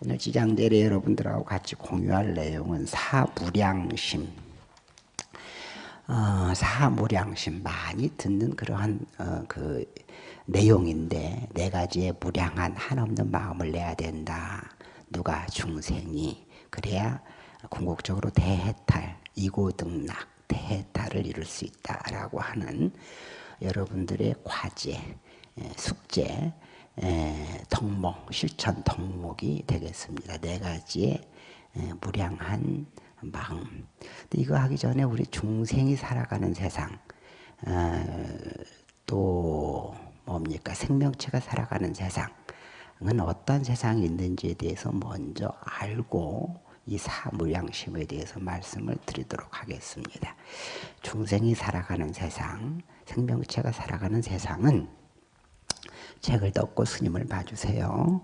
오늘 지장대례 여러분들하고 같이 공유할 내용은 사무량심. 어, 사무량심 많이 듣는 그러한 어, 그 내용인데 네 가지의 무량한 한없는 마음을 내야 된다. 누가 중생이 그래야 궁극적으로 대해탈, 이고등락, 대해탈을 이룰 수 있다라고 하는 여러분들의 과제, 숙제, 덕목, 실천 덕목이 되겠습니다. 네 가지의 무량한 마음. 이거 하기 전에 우리 중생이 살아가는 세상, 또 뭡니까 생명체가 살아가는 세상은 어떤 세상이 있는지에 대해서 먼저 알고 이 사무량심에 대해서 말씀을 드리도록 하겠습니다. 중생이 살아가는 세상, 생명체가 살아가는 세상은 책을 덮고 스님을 봐주세요.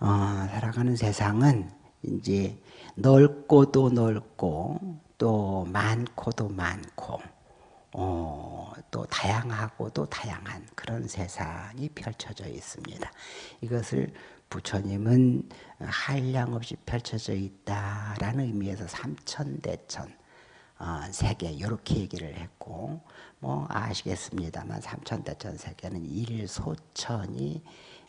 어, 살아가는 세상은 이제 넓고도 넓고 또 많고도 많고 어, 또 다양하고도 다양한 그런 세상이 펼쳐져 있습니다. 이것을 부처님은 한량 없이 펼쳐져 있다라는 의미에서 삼천대천 어, 세계 이렇게 얘기를 했고 뭐 아시겠습니다만 삼천대천 세계는 일소천이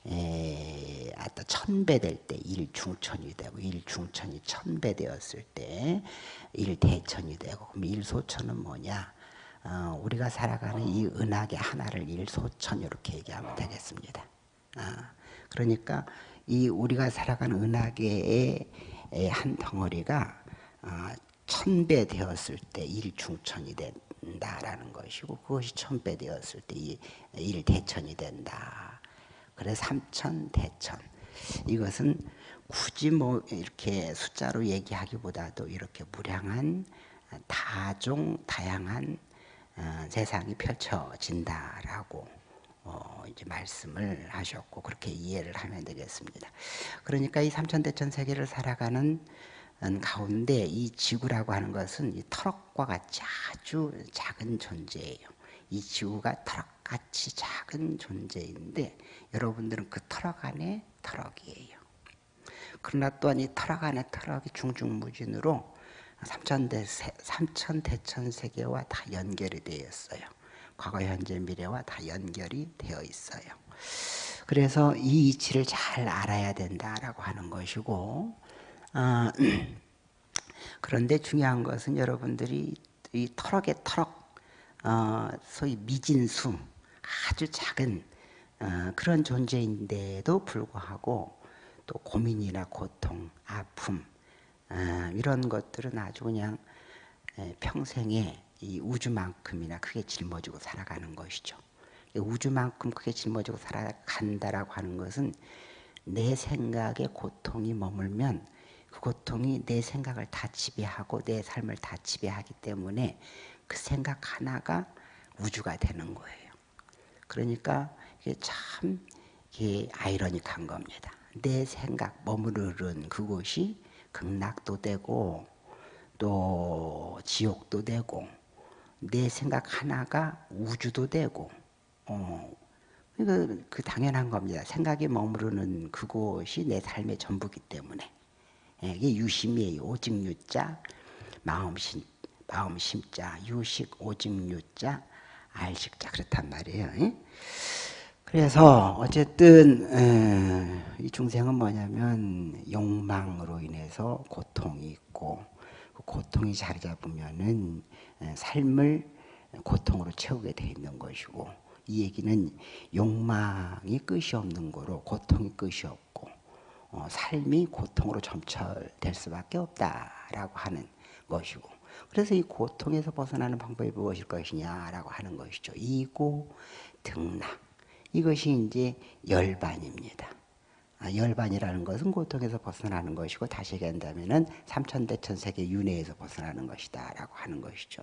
에, 아까 천배 될 때 일중천이 되고 일중천이 천배 되었을 때 일대천이 되고 그럼 일소천은 뭐냐? 어, 우리가 살아가는 이 은하계 하나를 일소천 이렇게 얘기하면 되겠습니다. 어, 그러니까 이 우리가 살아가는 은하계의 한 덩어리가 어, 천배 되었을 때 일중천이 된다라는 것이고 그것이 천배 되었을 때 일대천이 된다. 그래서 삼천 대천. 이것은 굳이 뭐 이렇게 숫자로 얘기하기보다도 이렇게 무량한 다종 다양한 어, 세상이 펼쳐진다라고 어, 이제 말씀을 하셨고 그렇게 이해를 하면 되겠습니다. 그러니까 이 삼천대천 세계를 살아가는 가운데 이 지구라고 하는 것은 이 터럭과 같이 아주 작은 존재예요. 이 지구가 터럭같이 작은 존재인데 여러분들은 그 터럭 안에 터럭이에요. 그러나 또한 이 터럭 안에 터럭이 중중무진으로 삼천대 삼천대천 세계와 다 연결이 되어 있어요. 과거, 현재, 미래와 다 연결이 되어 있어요. 그래서 이 이치를 잘 알아야 된다라고 하는 것이고 어, 그런데 중요한 것은 여러분들이 이 털럭의 털럭, 어, 소위 미진수, 아주 작은 어, 그런 존재인데도 불구하고 또 고민이나 고통, 아픔 어, 이런 것들은 아주 그냥 평생에 이 우주만큼이나 크게 짊어지고 살아가는 것이죠. 우주만큼 크게 짊어지고 살아간다라고 하는 것은 내 생각에 고통이 머물면 그 고통이 내 생각을 다 지배하고 내 삶을 다 지배하기 때문에 그 생각 하나가 우주가 되는 거예요. 그러니까 이게 참 이게 아이러닉한 겁니다. 내 생각 머무르는 그곳이 극락도 되고 또 지옥도 되고 내 생각 하나가 우주도 되고 어, 그, 그 당연한 겁니다. 생각이 머무르는 그곳이 내 삶의 전부기 때문에 예, 이게 유심이에요. 오직 유자, 마음심, 마음심자, 유식, 오직 유자, 알식자 그렇단 말이에요. 예? 그래서 어쨌든 이 중생은 뭐냐면 욕망으로 인해서 고통이 있고 그 고통이 자리 잡으면은 삶을 고통으로 채우게 돼 있는 것이고 이 얘기는 욕망이 끝이 없는 거로 고통이 끝이 없고 어, 삶이 고통으로 점철될 수밖에 없다라고 하는 것이고 그래서 이 고통에서 벗어나는 방법이 무엇일 것이냐라고 하는 것이죠. 이고 등락 이것이 이제 열반입니다. 아, 열반이라는 것은 고통에서 벗어나는 것이고 다시 얘기한다면은 삼천대천 세계 윤회에서 벗어나는 것이다 라고 하는 것이죠.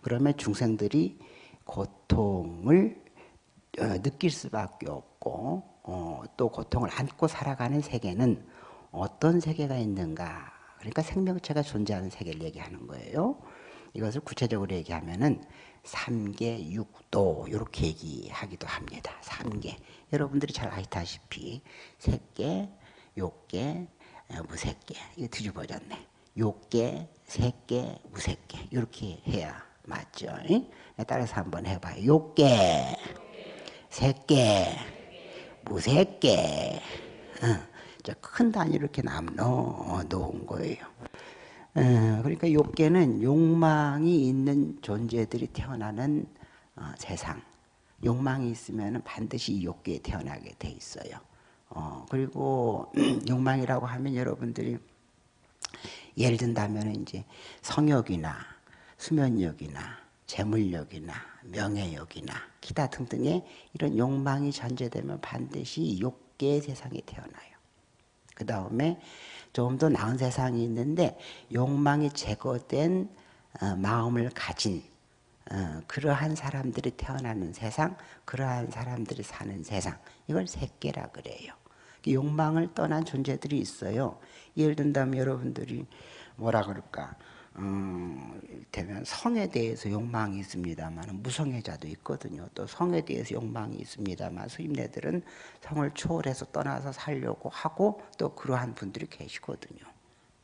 그러면 중생들이 고통을 어, 느낄 수밖에 없고 어, 또 고통을 안고 살아가는 세계는 어떤 세계가 있는가? 그러니까 생명체가 존재하는 세계를 얘기하는 거예요. 이것을 구체적으로 얘기하면은 삼계 육도 이렇게 얘기하기도 합니다. 삼계 여러분들이 잘 아시다시피 색계, 욕계, 어, 무색계 이게 뒤집어졌네. 욕계, 색계, 무색계 이렇게 해야 맞죠? 응? 따라서 한번 해봐요. 욕계, 색계, 무색계. 어, 큰 단위 이렇게 남놓 놓은 거예요. 어, 그러니까 욕계는 욕망이 있는 존재들이 태어나는 어, 세상. 욕망이 있으면 반드시 이 욕계에 태어나게 돼 있어요. 어, 그리고 욕망이라고 하면 여러분들이 예를 든다면 이제 성욕이나 수면욕이나 재물욕이나 명예욕이나 기타 등등의 이런 욕망이 전제되면 반드시 욕계의 세상에 태어나요. 그 다음에 좀더 나은 세상이 있는데 욕망이 제거된 어, 마음을 가진 어, 그러한 사람들이 태어나는 세상, 그러한 사람들이 사는 세상 이걸 색계라 그래요. 욕망을 떠난 존재들이 있어요. 예를 든다면 여러분들이 뭐라 그럴까? 음, 되면 성에 대해서 욕망이 있습니다만 무성애자도 있거든요. 또 성에 대해서 욕망이 있습니다만 수임네들은 성을 초월해서 떠나서 살려고 하고 또 그러한 분들이 계시거든요.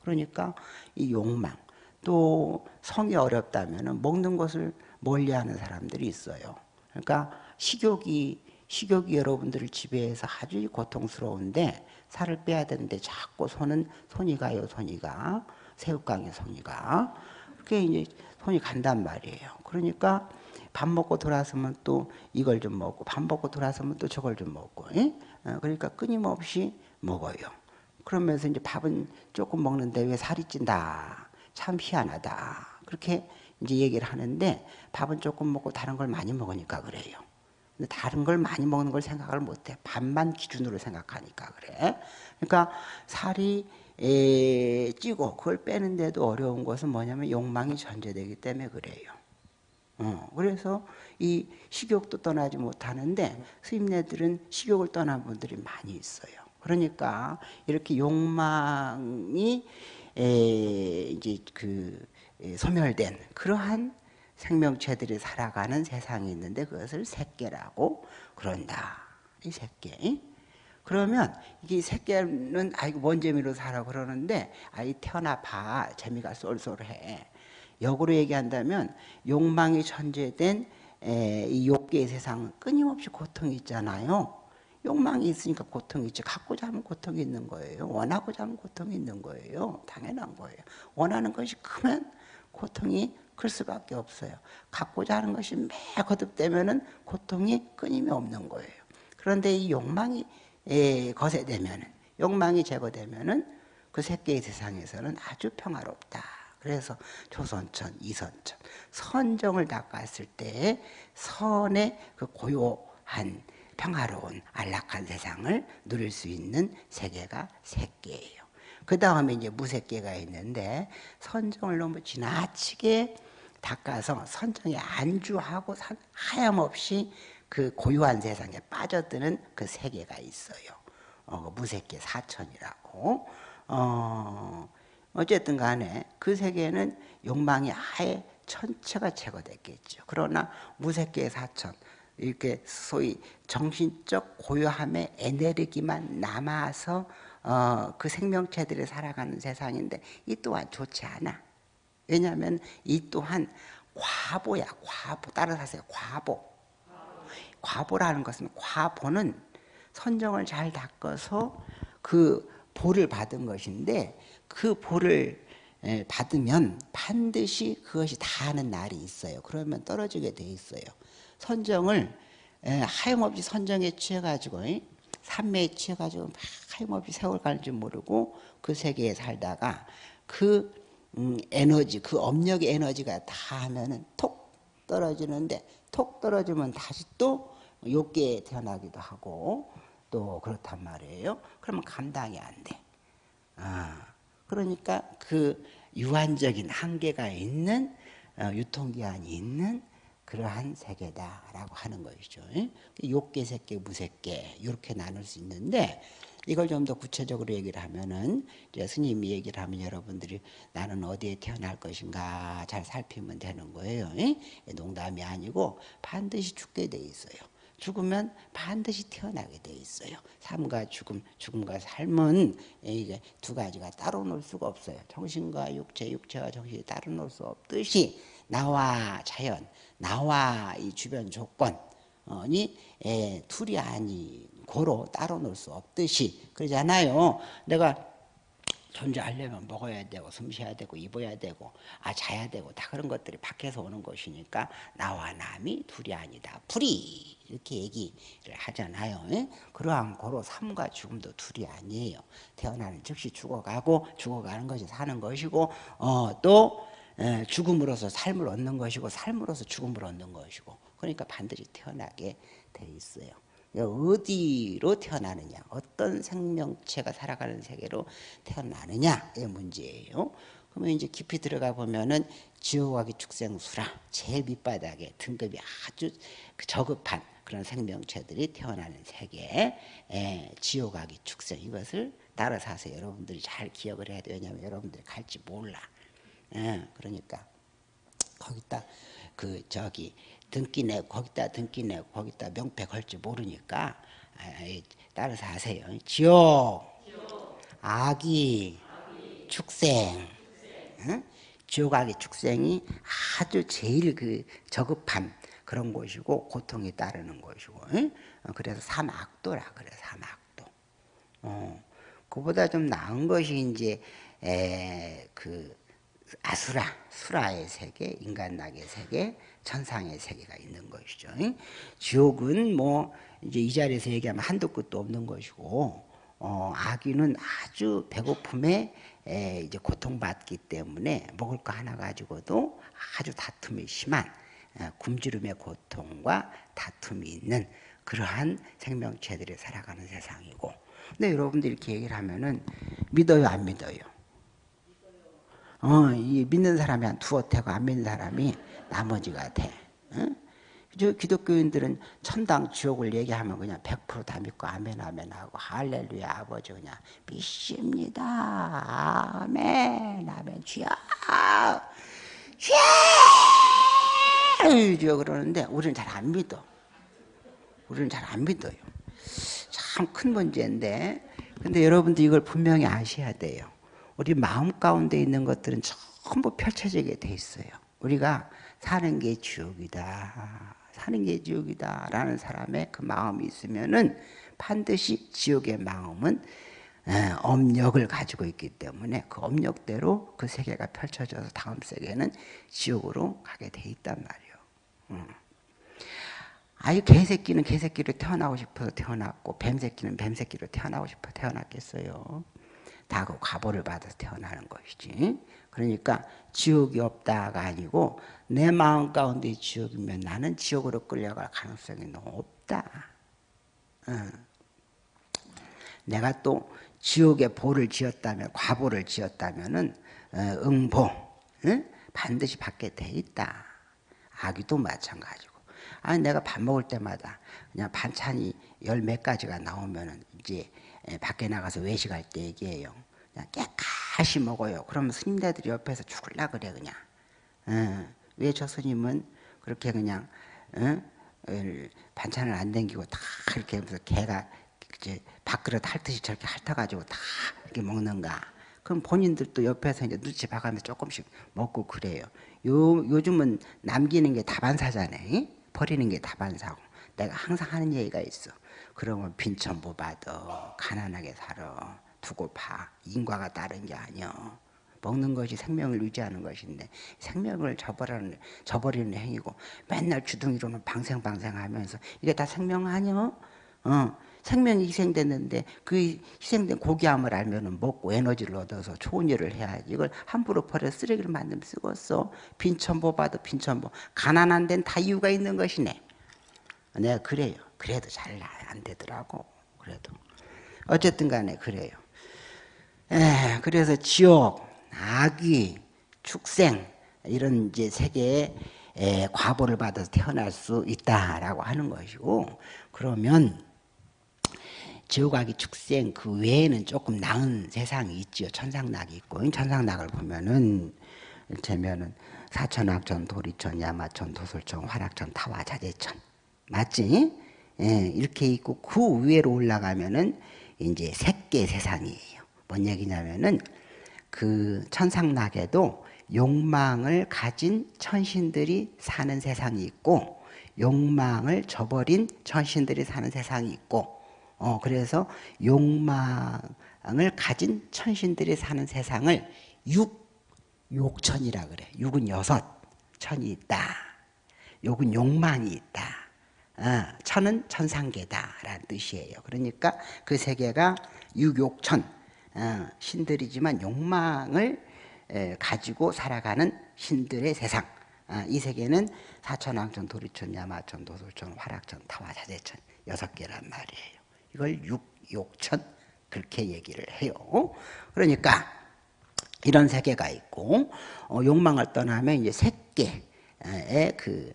그러니까 이 욕망 또 성이 어렵다면 먹는 것을 멀리하는 사람들이 있어요. 그러니까 식욕이 식욕이 여러분들을 지배해서 아주 고통스러운데 살을 빼야 되는데 자꾸 손은 손이 가요 손이 가 새우깡에 손이 가 그게 이제 손이 간단 말이에요. 그러니까 밥 먹고 돌아서면 또 이걸 좀 먹고 밥 먹고 돌아서면 또 저걸 좀 먹고 예? 어, 그러니까 끊임없이 먹어요. 그러면서 이제 밥은 조금 먹는데 왜 살이 찐다 참 희한하다 그렇게 이제 얘기를 하는데 밥은 조금 먹고 다른 걸 많이 먹으니까 그래요. 근데 다른 걸 많이 먹는 걸 생각을 못해. 밥만 기준으로 생각하니까 그래. 그러니까 살이 에, 찌고 그걸 빼는데도 어려운 것은 뭐냐면 욕망이 전제되기 때문에 그래요. 어, 그래서 이 식욕도 떠나지 못하는데 스님네들은 식욕을 떠난 분들이 많이 있어요. 그러니까 이렇게 욕망이 에, 이제 그 소멸된 그러한 생명체들이 살아가는 세상이 있는데 그것을 새끼라고 그런다. 이 새끼. 그러면 이 새끼는 아이고 뭔 재미로 살아 그러는데 아이 태어나 봐 재미가 쏠쏠해. 역으로 얘기한다면 욕망이 천재된 이 욕계의 세상은 끊임없이 고통이 있잖아요. 욕망이 있으니까 고통이 있지. 갖고자 하면 고통이 있는 거예요. 원하고자 하면 고통이 있는 거예요. 당연한 거예요. 원하는 것이 크면 고통이 클 수밖에 없어요. 갖고자 하는 것이 매 거듭되면 은 고통이 끊임이 없는 거예요. 그런데 이 욕망이 거세되면은 욕망이 제거되면은 그 새끼의 세상에서는 아주 평화롭다. 그래서 조선천, 이선천, 선정을 닦았을 때 선의 그 고요한 평화로운 안락한 세상을 누릴 수 있는 세계가 새끼예요. 그 다음에 이제 무색계가 있는데 선정을 너무 지나치게 닦아서 선정에 안주하고 하염없이 그 고요한 세상에 빠져드는 그 세계가 있어요. 어, 그 무색계 사천이라고. 어, 어쨌든 간에 그 세계는 욕망이 아예 전체가 제거됐겠죠. 그러나 무색계 사천, 이렇게 소위 정신적 고요함의 에너지만 남아서 어, 그 생명체들이 살아가는 세상인데 이 또한 좋지 않아. 왜냐하면 이 또한 과보야 과보. 따라서 하세요. 과보. 과보라는 것은 과보는 선정을 잘 닦아서 그 보를 받은 것인데 그 보를 받으면 반드시 그것이 다 하는 날이 있어요. 그러면 떨어지게 돼 있어요. 선정을 하염없이 선정에 취해가지고 삼매에 취해가지고 막 하염없이 세월 가는 줄 모르고 그 세계에 살다가 그 음, 에너지 그 업력의 에너지가 다 하면은 톡 떨어지는데 톡 떨어지면 다시 또 욕계에 태어나기도 하고 또 그렇단 말이에요. 그러면 감당이 안 돼. 아, 그러니까 그 유한적인 한계가 있는 어, 유통기한이 있는 그러한 세계다라고 하는 것이죠. 욕계, 색계, 무색계 이렇게 나눌 수 있는데 이걸 좀 더 구체적으로 얘기를 하면은 이제 스님이 얘기를 하면 여러분들이 나는 어디에 태어날 것인가 잘 살피면 되는 거예요. 농담이 아니고 반드시 죽게 돼 있어요. 죽으면 반드시 태어나게 돼 있어요. 삶과 죽음, 죽음과 삶은 이게 두 가지가 따로 놀 수가 없어요. 정신과 육체, 육체와 정신이 따로 놀 수 없듯이 나와 자연, 나와 이 주변 조건이 둘이 아니 고로 따로 놀 수 없듯이 그러잖아요. 내가 존재하려면 먹어야 되고 숨 쉬어야 되고 입어야 되고 아 자야 되고 다 그런 것들이 밖에서 오는 것이니까 나와 남이 둘이 아니다. 불이. 이렇게 얘기를 하잖아요. 예? 그러한 고로 삶과 죽음도 둘이 아니에요. 태어나는 즉시 죽어가고 죽어가는 것이 사는 것이고 어, 또 에, 죽음으로서 삶을 얻는 것이고 삶으로서 죽음을 얻는 것이고 그러니까 반드시 태어나게 돼 있어요 어디로 태어나느냐 어떤 생명체가 살아가는 세계로 태어나느냐의 문제예요. 그러면 이제 깊이 들어가 보면은 지옥하기 축생수라 제일 밑바닥에 등급이 아주 그 저급한 그런 생명체들이 태어나는 세계 에, 지옥하기 축생. 이것을 따라서 하세요. 여러분들이 잘 기억을 해야 돼요. 왜냐하면 여러분들이 갈지 몰라. 에, 그러니까 거기다 그 저기 등기 내 거기다 등기 내 거기다 명패 걸지 모르니까 따라서 하세요. 지옥, 악이, 축생, 응? 지옥 악의 축생이 아주 제일 그 저급함 그런 곳이고 고통이 따르는 곳이고 응? 그래서 삼악도라 그래 삼악도. 어, 그보다 좀 나은 것이 이제 에, 그 아수라, 수라의 세계, 인간낙의 세계, 천상의 세계가 있는 것이죠. 지옥은 뭐 이제 이 자리에서 얘기하면 한도 끝도 없는 것이고 어, 아기는 아주 배고픔에 에, 이제 고통받기 때문에 먹을 거 하나 가지고도 아주 다툼이 심한 에, 굶주림의 고통과 다툼이 있는 그러한 생명체들이 살아가는 세상이고 근데 여러분들 이렇게 얘기를 하면은 믿어요 안 믿어요? 어, 이 믿는 사람이 한 두어 태고 안 믿는 사람이 나머지가 돼. 응? 저 기독교인들은 천당 지옥을 얘기하면 그냥 100%다 믿고 아멘 아멘 하고 할렐루야 아버지 그냥 믿습니다. 아멘 아멘. 주여 주여! 그러는데 우리는 잘 안 믿어. 우리는 잘 안 믿어요. 참 큰 문제인데. 근데 여러분들 이걸 분명히 아셔야 돼요 우리 마음 가운데 있는 것들은 전부 펼쳐지게 돼 있어요 우리가 사는 게 지옥이다. 사는 게 지옥이다. 라는 사람의 그 마음이 있으면은 반드시 지옥의 마음은 업력을 가지고 있기 때문에 그 업력대로 그 세계가 펼쳐져서 다음 세계는 지옥으로 가게 돼 있단 말이에요. 음. 아유 개새끼는 개새끼로 태어나고 싶어서 태어났고 뱀새끼는 뱀새끼로 태어나고 싶어 태어났겠어요. 다 그 과보를 받아서 태어나는 것이지. 그러니까 지옥이 없다가 아니고 내 마음 가운데 지옥이면 나는 지옥으로 끌려갈 가능성이 높다. 응. 내가 또 지옥의 보를 지었다면 과보를 지었다면은 어, 응보 응? 반드시 받게 돼 있다. 아기도 마찬가지고. 아니 내가 밥 먹을 때마다 그냥 반찬이 열 몇 가지가 나오면은 이제 밖에 나가서 외식할 때 얘기해요. 그냥 깨끗이 먹어요. 그러면 스님네들이 옆에서 죽을라 그래 그냥. 어, 왜저 스님은 그렇게 그냥 어? 반찬을 안 댕기고 다 이렇게 하면서 개가 이제 밥그릇 핥듯이 저렇게 핥아가지고 다 이렇게 먹는가? 그럼 본인들도 옆에서 이제 눈치 봐가면서 조금씩 먹고 그래요. 요, 요즘은 남기는 게 다반사잖아요. 버리는 게 다반사고. 내가 항상 하는 얘기가 있어. 그러면 빈천보 받아. 가난하게 살아. 두고 봐. 인과가 다른 게 아니야. 먹는 것이 생명을 유지하는 것인데 생명을 저버리는, 저버리는 행위고 맨날 주둥이로는 방생방생하면서 이게 다 생명 아니야? 어, 생명이 희생됐는데 그 희생된 고기함을 알면 먹고 에너지를 얻어서 좋은 일을 해야지 이걸 함부로 버려 쓰레기를 만들면 쓰겠어 빈천보 봐도 빈천보 가난한 데는 다 이유가 있는 것이네 내가 그래요. 그래도 잘 안 되더라고. 그래도. 어쨌든 간에 그래요. 에, 그래서 지옥 악귀, 축생 이런 이제 세계에 과보를 받아서 태어날 수 있다라고 하는 것이고 그러면 지옥악이 축생 그 외에는 조금 나은 세상이 있지요. 천상낙이 있고 천상낙을 보면은 일테면은 사천악천, 도리천, 야마천, 도솔천, 화락천, 타와, 자재천 맞지? 예, 이렇게 있고 그 위로 올라가면은 이제 색계 세상이에요. 뭔 얘기냐면은 그 천상락에도 욕망을 가진 천신들이 사는 세상이 있고 욕망을 저버린 천신들이 사는 세상이 있고 어 그래서 욕망을 가진 천신들이 사는 세상을 육 욕천이라 그래. 육은 여섯, 천이 있다. 욕은 욕망이 있다. 어, 천은 천상계다라는 뜻이에요. 그러니까 그 세계가 육욕천 어, 신들이지만 욕망을 에, 가지고 살아가는 신들의 세상. 어, 이 세계는 사천왕천, 도리천, 야마천, 도솔천, 화락천, 타화자재천 여섯 개란 말이에요. 이걸 육욕천 그렇게 얘기를 해요. 그러니까 이런 세계가 있고 어, 욕망을 떠나면 이제 색계의 그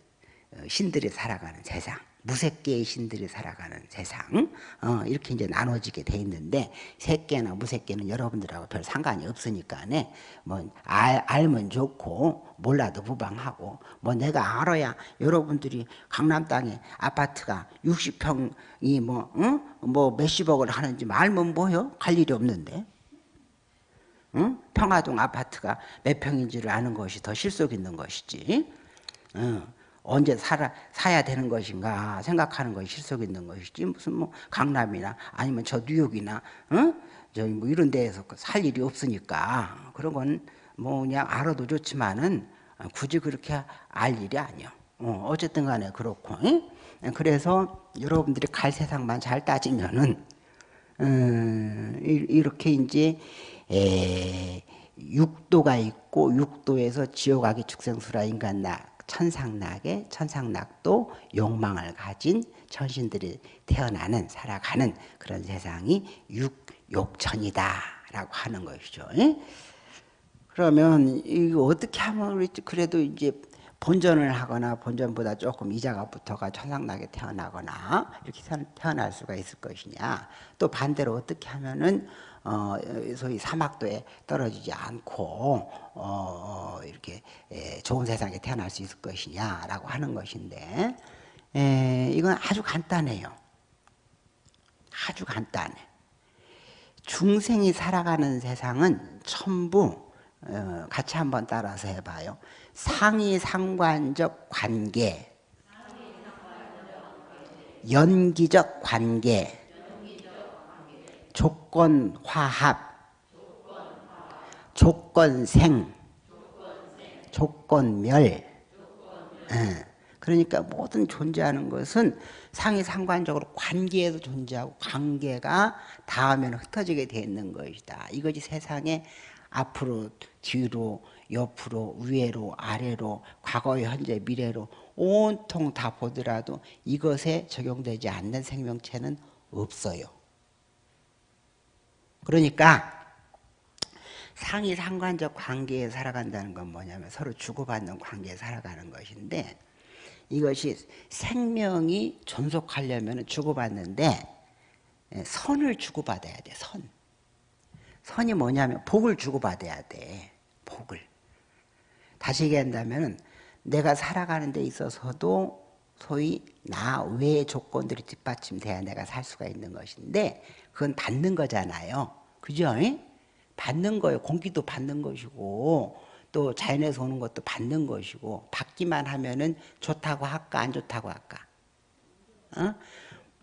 신들이 살아가는 세상. 무색계의 신들이 살아가는 세상 어, 이렇게 이제 나눠지게 돼 있는데 색계나 무색계는 여러분들하고 별 상관이 없으니까네 뭐 알, 알면 좋고 몰라도 무방하고 뭐 내가 알아야 여러분들이 강남 땅에 아파트가 60평이 뭐, 응? 뭐 몇십억을 하는지 알면 뭐요? 갈 일이 없는데 응? 평화동 아파트가 몇 평인지를 아는 것이 더 실속 있는 것이지 응. 언제 살아, 사야 되는 것인가 생각하는 것이 실속 있는 것이지 무슨 뭐 강남이나 아니면 저 뉴욕이나 어? 저기 뭐 이런 데에서 살 일이 없으니까 그런 건 뭐 그냥 알아도 좋지만은 굳이 그렇게 알 일이 아니요. 어, 어쨌든 간에 그렇고 응? 그래서 여러분들이 갈 세상만 잘 따지면은 음, 이렇게 이제 에, 육도가 있고 육도에서 지옥 아기 축생수라 인간나 천상락에 천상락도 욕망을 가진 천신들이 태어나는 살아가는 그런 세상이 육욕천이다 라고 하는 것이죠. 그러면 이거 어떻게 하면 그래도 이제 본전을 하거나 본전보다 조금 이자가 붙어가 천상락에 태어나거나 이렇게 태어날 수가 있을 것이냐 또 반대로 어떻게 하면은 어, 소위 사막도에 떨어지지 않고 어, 어 이렇게 에, 좋은 세상에 태어날 수 있을 것이냐라고 하는 것인데 에, 이건 아주 간단해요. 아주 간단해. 중생이 살아가는 세상은 전부 어, 같이 한번 따라서 해봐요. 상위 상관적 관계, 연기적 관계, 조건 화합, 조건 생, 조건 멸. 그러니까 모든 존재하는 것은 상이 상관적으로 관계에도 존재하고 관계가 닿으면 흩어지게 되어 있는 것이다. 이것이 세상에 앞으로, 뒤로, 옆으로, 위로, 아래로, 과거, 현재, 미래로 온통 다 보더라도 이것에 적용되지 않는 생명체는 없어요. 그러니까 상이 상관적 관계에 살아간다는 건 뭐냐면 서로 주고받는 관계에 살아가는 것인데 이것이 생명이 존속하려면 주고받는데 예, 선을 주고받아야 돼, 선. 선이 뭐냐면 복을 주고받아야 돼, 복을. 다시 얘기한다면 내가 살아가는 데 있어서도 소위 나 외의 조건들이 뒷받침돼야 내가 살 수가 있는 것인데 그건 받는 거잖아요. 그죠? 받는 거예요. 공기도 받는 것이고 또 자연에서 오는 것도 받는 것이고 받기만 하면은 좋다고 할까 안 좋다고 할까? 어?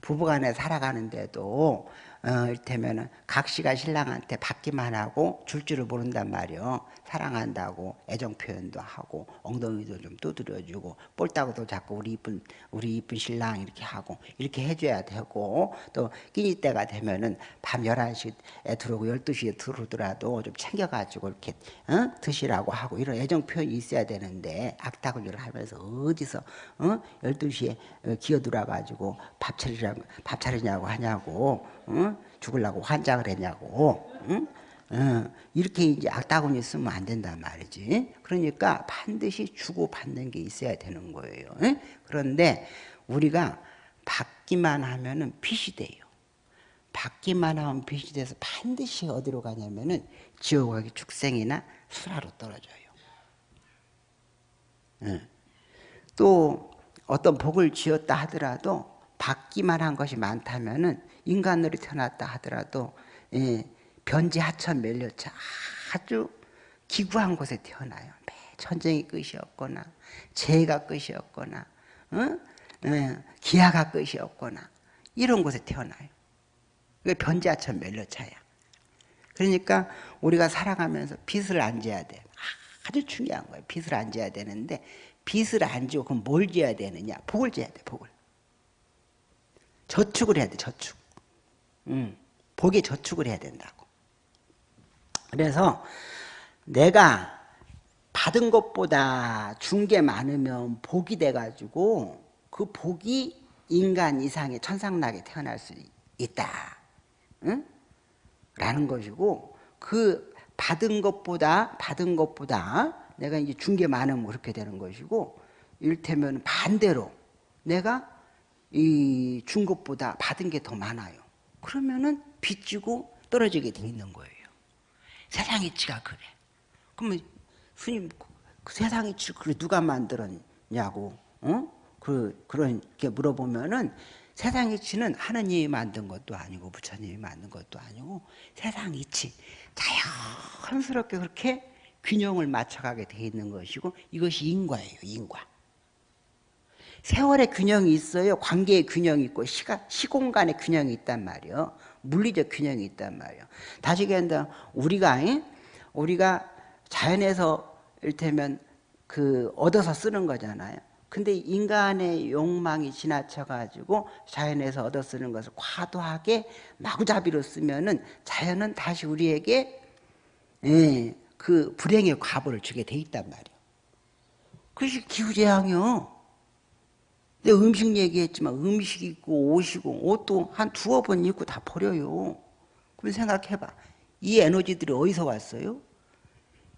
부부간에 살아가는데도 어, 이를테면 각시가 신랑한테 받기만 하고 줄 줄을 모른단 말이요. 사랑한다고 애정 표현도 하고 엉덩이도 좀 두드려주고 볼따구도 자꾸 우리 이쁜 우리 이쁜 신랑 이렇게 하고 이렇게 해줘야 되고 또 끼니 때가 되면은 밤 11시에 들어오고 12시에 들어오더라도 좀 챙겨가지고 이렇게 어? 드시라고 하고 이런 애정 표현이 있어야 되는데 악다구리를 하면서 어디서 어? 12시에 기어들어가지고 밥 차리라고 밥 차리냐고 하냐고 응? 죽으려고 환장을 했냐고 응? 응. 이렇게 이제 악다구니 쓰면 안 된단 말이지 그러니까 반드시 주고받는 게 있어야 되는 거예요 응? 그런데 우리가 받기만 하면 은 빚이 돼요 받기만 하면 빚이 돼서 반드시 어디로 가냐면 은 지옥 가기 축생이나 수라로 떨어져요 또 어떤 복을 지었다 하더라도 받기만 한 것이 많다면은 인간으로 태어났다 하더라도 예, 변지 하천 멸려차 아주 기구한 곳에 태어나요. 매 전쟁이 끝이었거나 재해가 끝이었거나 어? 예, 기아가 끝이었거나 이런 곳에 태어나요. 그게 변지 하천 멸려차야. 그러니까 우리가 살아가면서 빚을 안 져야 돼. 아주 중요한 거예요. 빚을 안 져야 되는데 빚을 안 지고 그럼 뭘 져야 되느냐? 복을 져야 돼. 복을. 저축을 해야 돼. 저축. 음, 복에 저축을 해야 된다고. 그래서 내가 받은 것보다 준 게 많으면 복이 돼가지고 그 복이 인간 이상의 천상락에 태어날 수 있다. 응? 라는 것이고 그 받은 것보다 받은 것보다 내가 이제 준 게 많으면 그렇게 되는 것이고 일테면 반대로 내가 이 준 것보다 받은 게 더 많아요. 그러면은 빚지고 떨어지게 돼 있는 거예요. 세상 이치가 그래. 그러면 스님 그 세상 이치 그래 누가 만들었냐고 어? 그 그렇게 물어보면은 세상 이치는 하느님이 만든 것도 아니고 부처님이 만든 것도 아니고 세상 이치 자연스럽게 그렇게 균형을 맞춰가게 돼 있는 것이고 이것이 인과예요 인과 세월의 균형이 있어요. 관계의 균형이 있고 시가, 시공간의 균형이 있단 말이에요. 물리적 균형이 있단 말이에요. 다시 얘기한다. 우리가 우리가 자연에서 일테면 그 얻어서 쓰는 거잖아요. 근데 인간의 욕망이 지나쳐가지고 자연에서 얻어 쓰는 것을 과도하게 마구잡이로 쓰면은 자연은 다시 우리에게 예, 그 불행의 과보를 주게 돼 있단 말이에요. 그것이 기후재앙이요. 내가 음식 얘기했지만 음식 있고 옷이고 옷도 한 두어 번 입고 다 버려요. 그럼 생각해봐. 이 에너지들이 어디서 왔어요?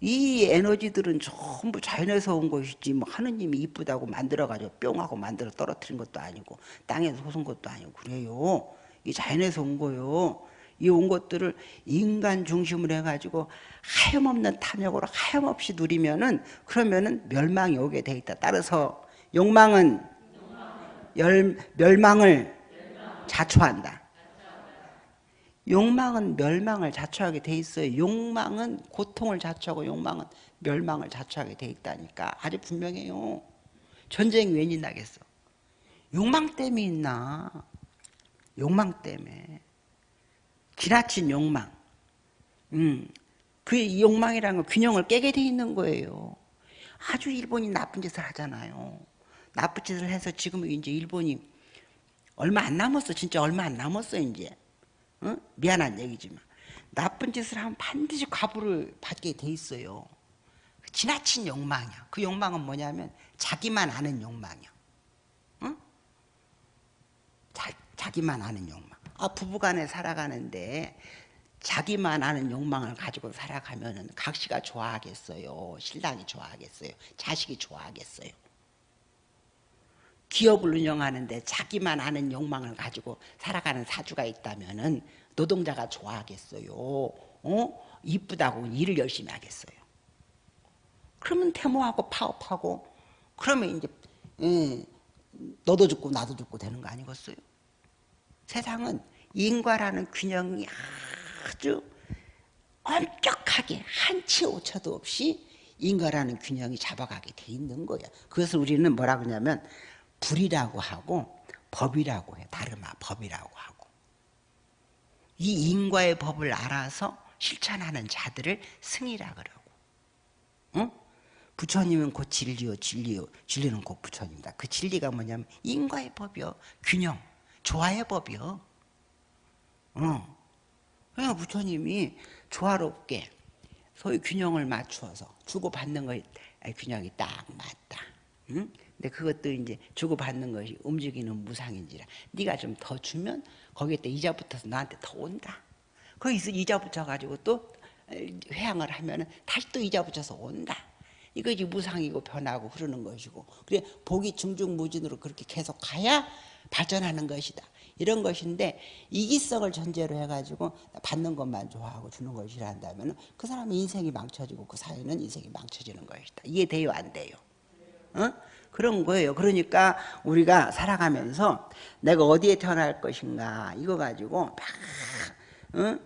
이 에너지들은 전부 자연에서 온 것이지 뭐 하느님이 이쁘다고 만들어가지고 뿅하고 만들어 떨어뜨린 것도 아니고 땅에서 솟은 것도 아니고 그래요. 이 자연에서 온 거요. 이 온 것들을 인간 중심으로 해가지고 하염없는 탐욕으로 하염없이 누리면은 그러면은 멸망이 오게 돼 있다. 따라서 욕망은 열, 멸망을 자초한다. 욕망은 멸망을 자초하게 돼 있어요. 욕망은 고통을 자초하고 욕망은 멸망을 자초하게 돼 있다니까. 아주 분명해요. 전쟁이 웬이 나겠어. 욕망 때문에 있나. 욕망 때문에. 지나친 욕망. 음, 그 욕망이라는 건 균형을 깨게 돼 있는 거예요. 아주 일본이 나쁜 짓을 하잖아요. 나쁜 짓을 해서 지금 이제 일본이 얼마 안 남았어. 진짜 얼마 안 남았어, 이제. 어? 미안한 얘기지만 나쁜 짓을 하면 반드시 과부를 받게 돼 있어요. 지나친 욕망이야. 그 욕망은 뭐냐면 자기만 아는 욕망이야. 응? 자, 자기만 아는 욕망. 아 부부간에 살아가는데 자기만 아는 욕망을 가지고 살아가면 각시가 좋아하겠어요. 신랑이 좋아하겠어요. 자식이 좋아하겠어요. 기업을 운영하는데 자기만 아는 욕망을 가지고 살아가는 사주가 있다면 은 노동자가 좋아하겠어요. 어? 이쁘다고 일을 열심히 하겠어요. 그러면 태모하고 파업하고 그러면 이제 예, 너도 죽고 나도 죽고 되는 거 아니겠어요? 세상은 인과라는 균형이 아주 엄격하게 한치 오차도 없이 인과라는 균형이 잡아가게 돼 있는 거예요. 그것을 우리는 뭐라 그러냐면 불이라고 하고 법이라고 해. 다르마 법이라고 하고. 이 인과의 법을 알아서 실천하는 자들을 승이라 그러고. 응? 부처님은 곧 진리요, 진리요. 진리는 곧 부처님이다. 그 진리가 뭐냐면 인과의 법이요. 균형, 조화의 법이요. 응. 그러니까 부처님이 조화롭게 소위 균형을 맞추어서 주고받는 거 균형이 딱 맞다. 응? 근데 그것도 이제 주고받는 것이 움직이는 무상인지라 네가 좀 더 주면 거기에 또 이자 붙어서 나한테 더 온다. 거기서 이자 붙여가지고 또 회항을 하면 은 다시 또 이자 붙여서 온다. 이것이 무상이고 변하고 흐르는 것이고 그래 복이 중중무진으로 그렇게 계속 가야 발전하는 것이다. 이런 것인데 이기성을 전제로 해가지고 받는 것만 좋아하고 주는 것이라 한다면 그 사람의 인생이 망쳐지고 그 사회는 인생이 망쳐지는 것이다. 이해돼요? 안 돼요? 어? 그런 거예요. 그러니까 우리가 살아가면서 내가 어디에 태어날 것인가 이거 가지고 막 어?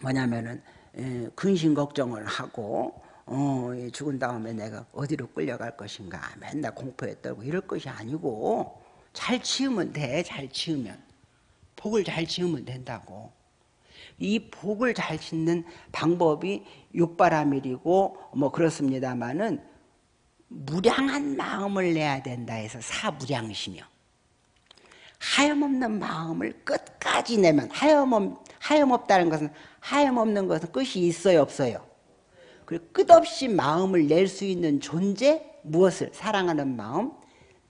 뭐냐면은 에, 근심 걱정을 하고 어, 죽은 다음에 내가 어디로 끌려갈 것인가 맨날 공포에 떨고 이럴 것이 아니고 잘 치우면 돼. 잘 치우면 복을 잘 지으면 된다고. 이 복을 잘 짓는 방법이 육바라밀이고 뭐 그렇습니다만은 무량한 마음을 내야 된다 해서 사무량심이요. 하염없는 마음을 끝까지 내면 하염없, 하염없다는 것은 하염없는 것은 끝이 있어요 없어요? 그리고 끝없이 마음을 낼 수 있는 존재 무엇을 사랑하는 마음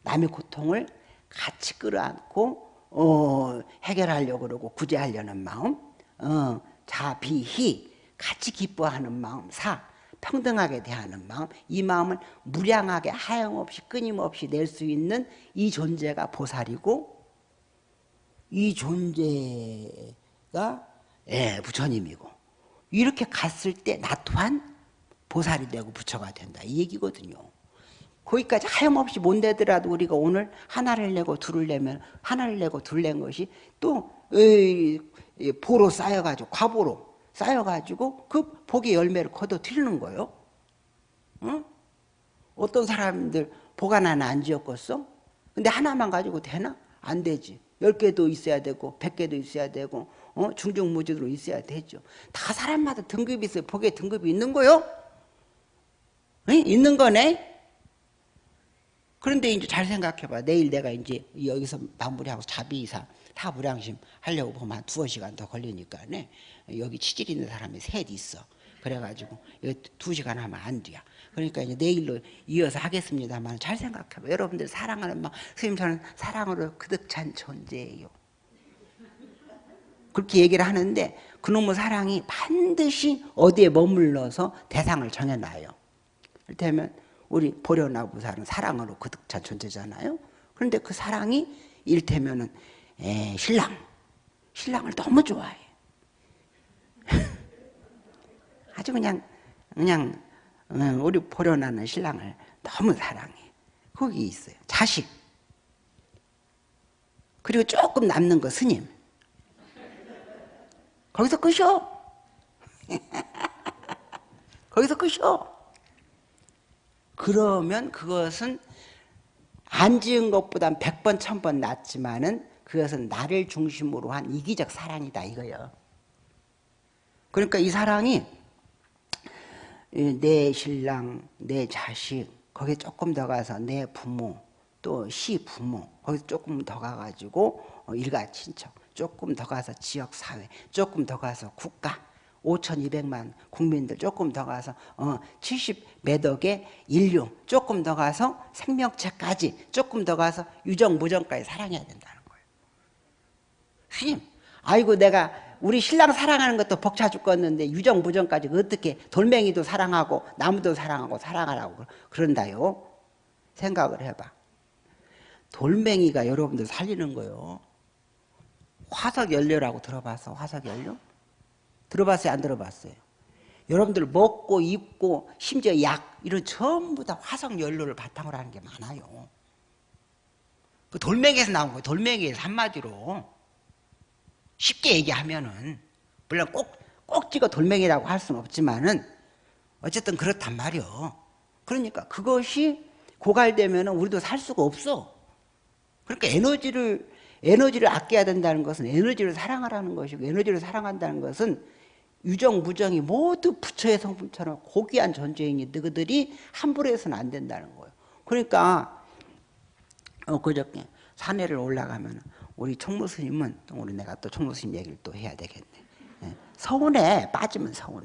남의 고통을 같이 끌어안고 어, 해결하려고 그러고 구제하려는 마음 어, 자비희 같이 기뻐하는 마음 사 평등하게 대하는 마음 이 마음을 무량하게 하염없이 끊임없이 낼 수 있는 이 존재가 보살이고 이 존재가 예, 부처님이고 이렇게 갔을 때 나 또한 보살이 되고 부처가 된다. 이 얘기거든요. 거기까지 하염없이 못 내더라도 우리가 오늘 하나를 내고 둘을 내면 하나를 내고 둘 낸 것이 또 보로 쌓여가지고 과보로 쌓여가지고 그 복의 열매를 거둬들이는 거예요 응? 어떤 사람들 보관 하나 안 지었겠어? 근데 하나만 가지고 되나? 안 되지 열 개도 있어야 되고 백 개도 있어야 되고 어? 중중무주로 있어야 되죠 다 사람마다 등급이 있어요 복의 등급이 있는 거요? 응? 있는 거네 그런데 이제 잘 생각해봐. 내일 내가 이제 여기서 마무리하고 자비이사 타불량심 하려고 보면 한 두어 시간 더 걸리니까 네. 여기 치질 있는 사람이 셋 있어. 그래가지고 두 시간 하면 안 돼요. 그러니까 이제 내일로 이어서 하겠습니다만 잘 생각해봐. 여러분들 사랑하는 막 스님 저는 사랑으로 그득 찬 존재예요. 그렇게 얘기를 하는데 그놈의 사랑이 반드시 어디에 머물러서 대상을 정해놔요. 이를테면 우리 보려나 부사는 사랑으로 그득 찬 존재잖아요. 그런데 그 사랑이 일테면은 에, 신랑, 신랑을 너무 좋아해. 아주 그냥 그냥 어, 우리 보려나는 신랑을 너무 사랑해. 거기 있어요. 자식. 그리고 조금 남는 거 스님. 거기서 끝이요. 거기서 끝이요. 그러면 그것은 안 지은 것보단 백번 천번 낫지만은 그것은 나를 중심으로 한 이기적 사랑이다 이거예요. 그러니까 이 사랑이 내 신랑, 내 자식, 거기에 조금 더 가서 내 부모, 또 시 부모, 거기서 조금 더 가가지고 어, 일가 친척, 조금 더 가서 지역 사회, 조금 더 가서 국가, 5,200만 국민들 조금 더 가서 어, 70몇 억의 인류 조금 더 가서 생명체까지 조금 더 가서 유정 무정까지 사랑해야 된다 스님, 아이고 내가 우리 신랑 사랑하는 것도 벅차 죽겠는데 유정 무정까지 어떻게 돌멩이도 사랑하고 나무도 사랑하고 사랑하라고 그런다요. 생각을 해봐. 돌멩이가 여러분들 살리는 거요. 화석 연료라고 들어봐서 화석 연료? 들어봤어요? 안 들어봤어요? 여러분들 먹고 입고 심지어 약 이런 전부 다 화석 연료를 바탕으로 하는 게 많아요. 그 돌멩이에서 나온 거예요. 돌멩이에서 한마디로 쉽게 얘기하면은 물론 꼭꼭 찍어 돌멩이라고 할 수는 없지만은 어쨌든 그렇단 말이요. 그러니까 그것이 고갈되면은 우리도 살 수가 없어. 그러니까 에너지를 에너지를 아껴야 된다는 것은 에너지를 사랑하라는 것이고 에너지를 사랑한다는 것은 유정, 무정이 모두 부처의 성품처럼 고귀한 존재이니 너희들이 함부로 해서는 안 된다는 거예요. 그러니까 어, 그저께 산에를 올라가면 우리 총무스님은 우리 내가 또 총무스님 얘기를 또 해야 되겠네. 예. 서운해 빠지면 서운해.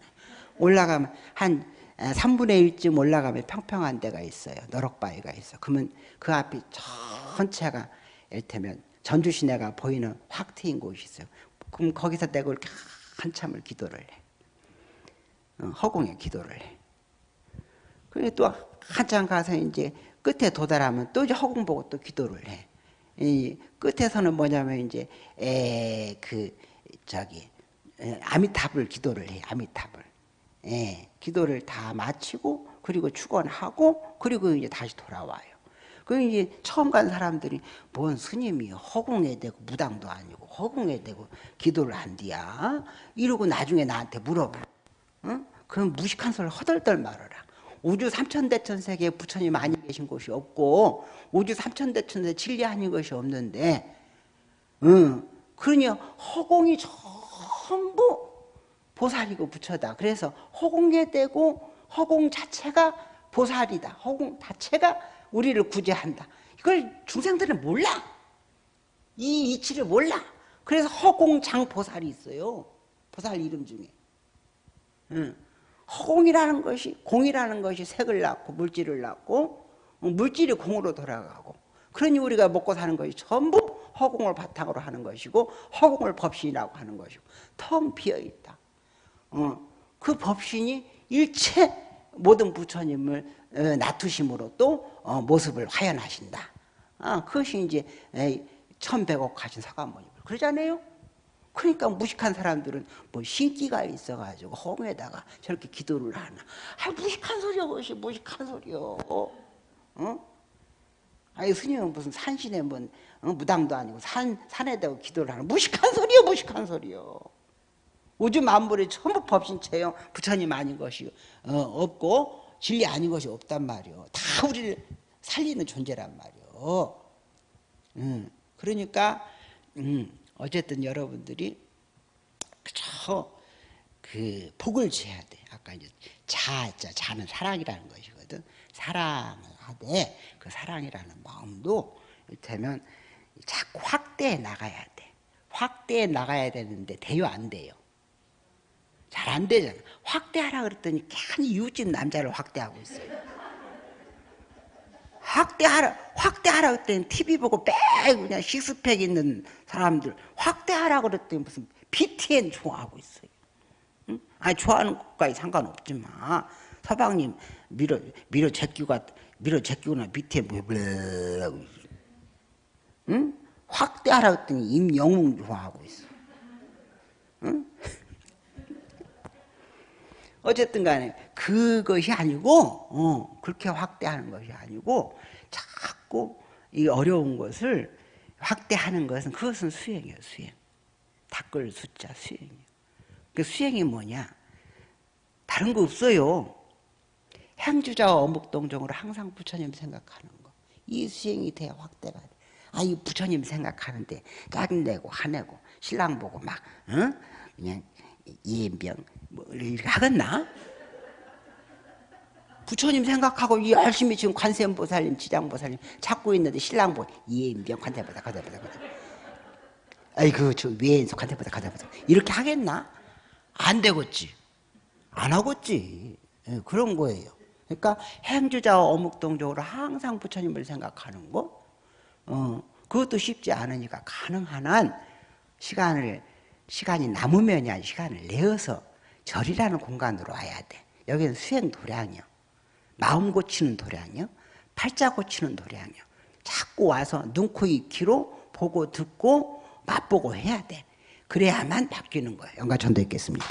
올라가면 한 3분의 1쯤 올라가면 평평한 데가 있어요. 너럭바위가 있어. 그러면 그 앞이 전체가 이를테면 전주 시내가 보이는 확 트인 곳이 있어요. 그럼 거기서 내가 이렇게 한참을 기도를 해. 어, 허공에 기도를 해. 그래 또 한참 가서 이제 끝에 도달하면 또 이제 허공 보고 또 기도를 해. 이 끝에서는 뭐냐면 이제 에 그 저기 에, 아미탑을 기도를 해. 아미탑을. 예, 기도를 다 마치고 그리고 축원하고 그리고 이제 다시 돌아와요. 그 이제 처음 간 사람들이 뭔 스님이 허공에 대고 무당도 아니고 허공에 대고 기도를 한디야 이러고 나중에 나한테 물어봐. 응? 그럼 무식한 소리 허덜덜 말어라. 우주 삼천대천세계에 부처님 아니 계신 곳이 없고 우주 삼천대천세 진리 아닌 것이 없는데 응. 그러니 허공이 전부 보살이고 부처다. 그래서 허공에 대고 허공 자체가 보살이다. 허공 자체가 우리를 구제한다. 이걸 중생들은 몰라. 이 이치를 몰라. 그래서 허공장 보살이 있어요. 보살 이름 중에. 응. 허공이라는 것이 공이라는 것이 색을 낳고 물질을 낳고 물질이 공으로 돌아가고 그러니 우리가 먹고 사는 것이 전부 허공을 바탕으로 하는 것이고 허공을 법신이라고 하는 것이고 텅 비어 있다. 어, 그 법신이 일체 모든 부처님을 어, 낮추심으로 또 어, 모습을 화연하신다. 아, 그것이 이제 천백억 하신 사관모님 그러잖아요. 그러니까 무식한 사람들은 뭐 신기가 있어가지고 허공에다가 저렇게 기도를 하나. 아 무식한 소리야 그것이 무식한 소리요. 어? 아니 스님은 무슨 산신에 뭐 어? 무당도 아니고 산 산에다가 기도를 하는 무식한 소리요 무식한 소리요. 우주 만물이 전부 법신체요 부처님 아닌 것이 어, 없고 진리 아닌 것이 없단 말이요. 다 우리를 살리는 존재란 말이요. 음, 그러니까 음, 어쨌든 여러분들이 그저 그 복을 지어야 돼. 아까 이제 자, 자, 자는 사랑이라는 것이거든. 사랑을 하되 그 사랑이라는 마음도 되면 자꾸 확대해 나가야 돼. 확대해 나가야 되는데 돼요 안 돼요? 잘 안 되잖아. 확대하라 그랬더니 괜히 이웃집 남자를 확대하고 있어요. 확대하라, 확대하라 그랬더니 TV 보고 빽 그냥 식스팩 있는 사람들 확대하라 그랬더니 무슨 BTN 좋아하고 있어요. 응? 아니, 좋아하는 것까지 상관없지만 서방님 밀어, 밀어 제끼고, 밀어 제끼거나 BTN 뭐, 블라고 응? 확대하라 그랬더니 임영웅 좋아하고 있어. 응? 어쨌든 간에 그것이 아니고 어, 그렇게 확대하는 것이 아니고 자꾸 이 어려운 것을 확대하는 것은 그것은 수행이에요 수행. 닦을 숫자 수행이에요. 그 수행이 뭐냐? 다른 거 없어요. 행주자와 어묵동정으로 항상 부처님 생각하는 거이 수행이 돼야 확대가 돼. 아이 부처님 생각하는데 짜증내고 화내고 신랑 보고 막 응? 그냥 이인병 뭐 이렇게 하겠나? 부처님 생각하고 열심히 지금 관세음보살님, 지장보살님 찾고 있는데 신랑 보 이인병 관세보다 관세보다 관세. 아이고 저 위에서 관세보다 관세보다 이렇게 하겠나? 안 되겠지. 안 하겠지. 네, 그런 거예요. 그러니까 행주자와 어묵동적으로 항상 부처님을 생각하는 거, 어, 그것도 쉽지 않으니까 가능한 한 시간을 시간이 아니라 시간을 내어서 절이라는 공간으로 와야 돼. 여기는 수행 도량이요. 마음 고치는 도량이요. 팔자 고치는 도량이요. 자꾸 와서 눈, 코, 입기로 보고 듣고 맛보고 해야 돼. 그래야만 바뀌는 거예요. 영가 전도 있겠습니다.